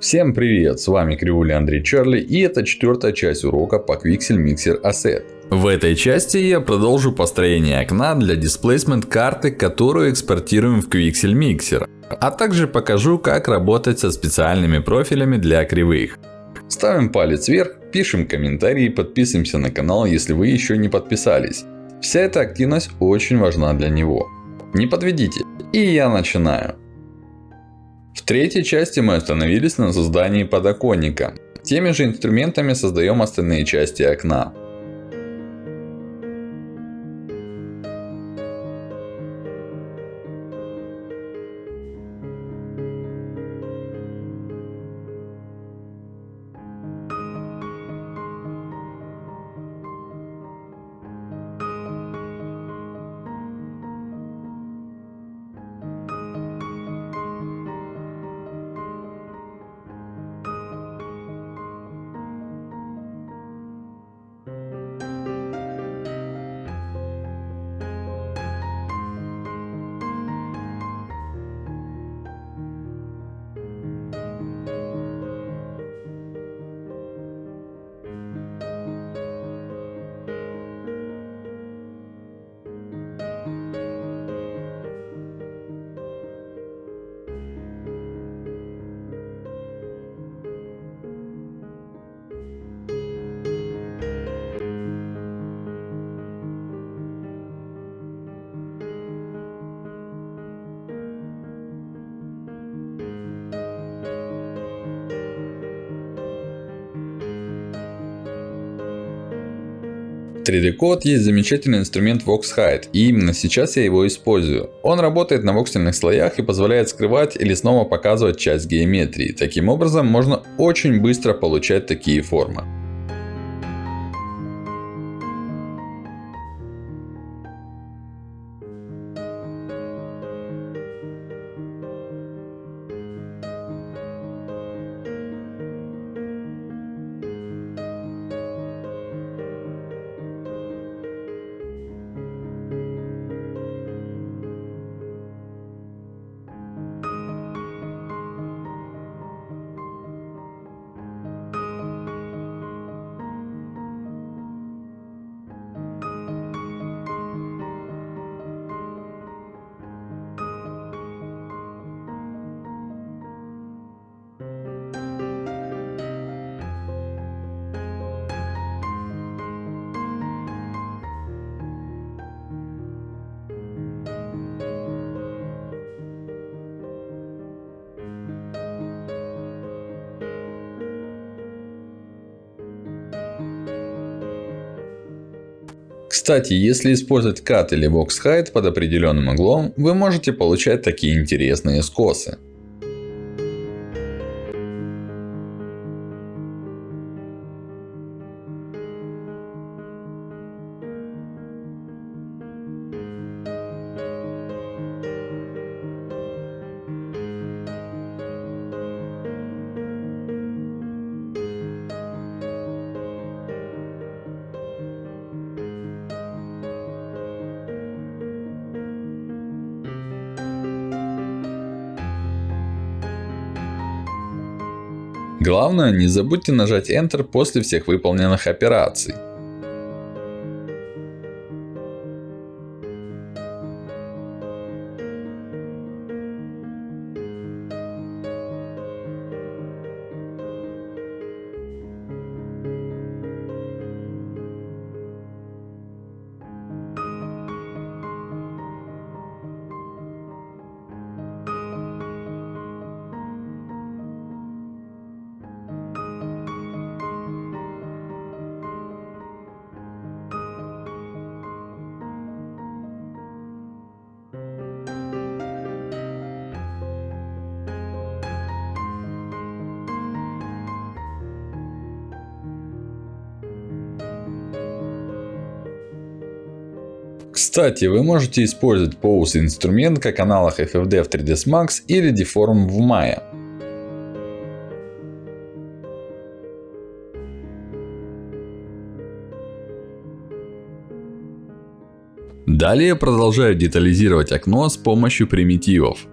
Всем привет, с вами Кривули Андрей Чарли и это четвертая часть урока по Quixel Mixer Asset. В этой части я продолжу построение окна для Displacement карты, которую экспортируем в Quixel Mixer. А также покажу, как работать со специальными профилями для кривых. Ставим палец вверх, пишем комментарии, подписываемся на канал, если вы еще не подписались. Вся эта активность очень важна для него. Не подведите. И я начинаю. В третьей части мы остановились на создании подоконника. Теми же инструментами создаем остальные части окна. 3D Code есть замечательный инструмент VoxHide. И именно сейчас я его использую. Он работает на воксельных слоях и позволяет скрывать или снова показывать часть геометрии. Таким образом, можно очень быстро получать такие формы. Кстати, если использовать Cut или Box Height под определенным углом, вы можете получать такие интересные скосы. Главное, не забудьте нажать Enter после всех выполненных операций. Кстати, вы можете использовать Pose инструмент как аналог FFD в 3ds Max или Deform в Maya. Далее продолжаю детализировать окно с помощью примитивов.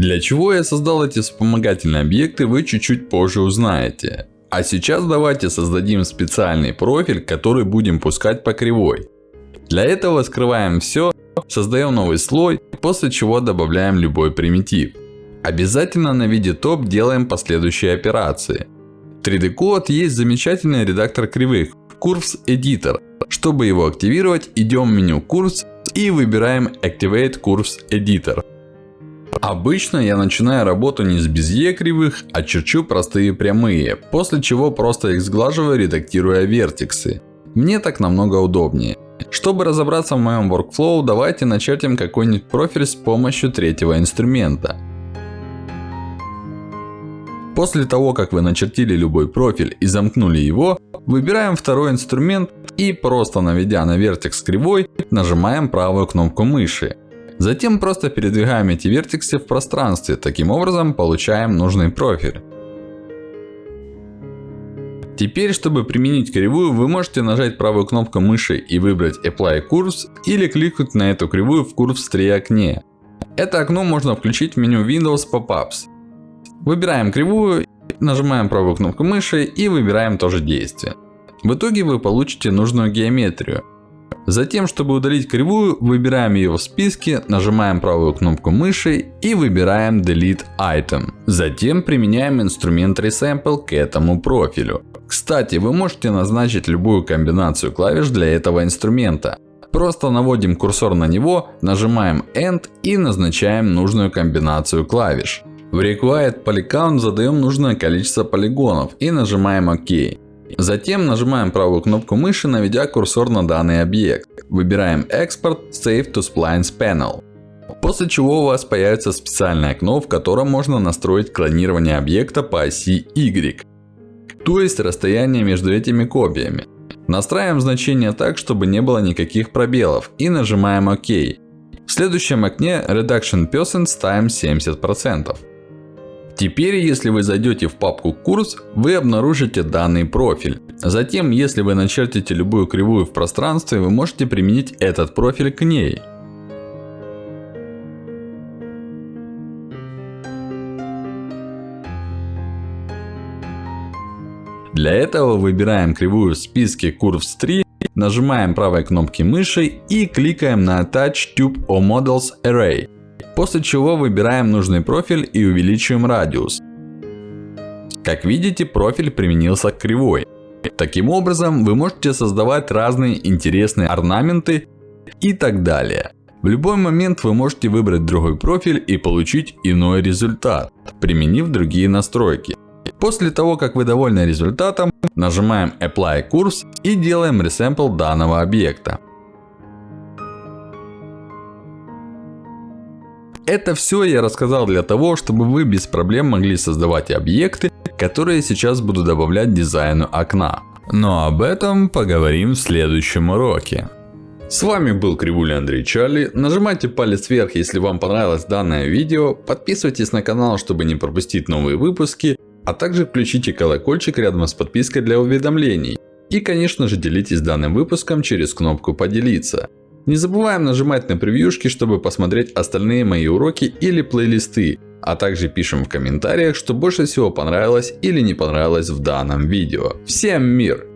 Для чего я создал эти вспомогательные объекты вы чуть-чуть позже узнаете. А сейчас давайте создадим специальный профиль, который будем пускать по кривой. Для этого скрываем все, создаем новый слой, после чего добавляем любой примитив. Обязательно на виде топ делаем последующие операции. 3D Code есть замечательный редактор кривых Curves Editor. Чтобы его активировать, идем в меню Curves и выбираем Activate Curves Editor. Обычно я начинаю работу не с безе кривых, а черчу простые прямые, после чего просто их сглаживаю, редактируя вертексы. Мне так намного удобнее. Чтобы разобраться в моем workflow, давайте начертим какой-нибудь профиль с помощью третьего инструмента. После того, как вы начертили любой профиль и замкнули его, выбираем второй инструмент и просто наведя на вертекс кривой, нажимаем правую кнопку мыши. Затем просто передвигаем эти вертексы в пространстве, таким образом получаем нужный профиль. Теперь, чтобы применить кривую, вы можете нажать правую кнопку мыши и выбрать Apply Curves, или кликнуть на эту кривую в Curves 3 окне. Это окно можно включить в меню Windows Pop-ups. Выбираем кривую, нажимаем правую кнопку мыши и выбираем тоже действие. В итоге вы получите нужную геометрию. Затем, чтобы удалить кривую, выбираем ее в списке, нажимаем правую кнопку мыши и выбираем Delete Item. Затем применяем инструмент Resample к этому профилю. Кстати, вы можете назначить любую комбинацию клавиш для этого инструмента. Просто наводим курсор на него, нажимаем End и назначаем нужную комбинацию клавиш. В Required Polycount задаем нужное количество полигонов и нажимаем ОК. Затем нажимаем правую кнопку мыши, наведя курсор на данный объект. Выбираем Export Save to Splines Panel. После чего у вас появится специальное окно, в котором можно настроить клонирование объекта по оси Y. То есть расстояние между этими копиями. Настраиваем значение так, чтобы не было никаких пробелов и нажимаем ОК. В следующем окне Reduction Percent ставим 70%. Теперь, если вы зайдете в папку курс, вы обнаружите данный профиль. Затем, если вы начертите любую кривую в пространстве, вы можете применить этот профиль к ней. Для этого выбираем кривую в списке Curves 3, нажимаем правой кнопкой мыши и кликаем на Attach Tube or Models Array. После чего выбираем нужный профиль и увеличиваем радиус. Как видите, профиль применился к кривой. Таким образом, вы можете создавать разные интересные орнаменты и так далее. В любой момент вы можете выбрать другой профиль и получить иной результат, применив другие настройки. После того, как вы довольны результатом, нажимаем Apply Curves и делаем Resample данного объекта. Это все я рассказал для того, чтобы вы без проблем могли создавать объекты, которые сейчас буду добавлять дизайну окна. Но об этом поговорим в следующем уроке. С вами был Кривуля Андрей Чарли. Нажимайте палец вверх, если вам понравилось данное видео. Подписывайтесь на канал, чтобы не пропустить новые выпуски. А также включите колокольчик рядом с подпиской для уведомлений. И конечно же делитесь данным выпуском через кнопку поделиться. Не забываем нажимать на превьюшки, чтобы посмотреть остальные мои уроки или плейлисты. А также пишем в комментариях, что больше всего понравилось или не понравилось в данном видео. Всем мир!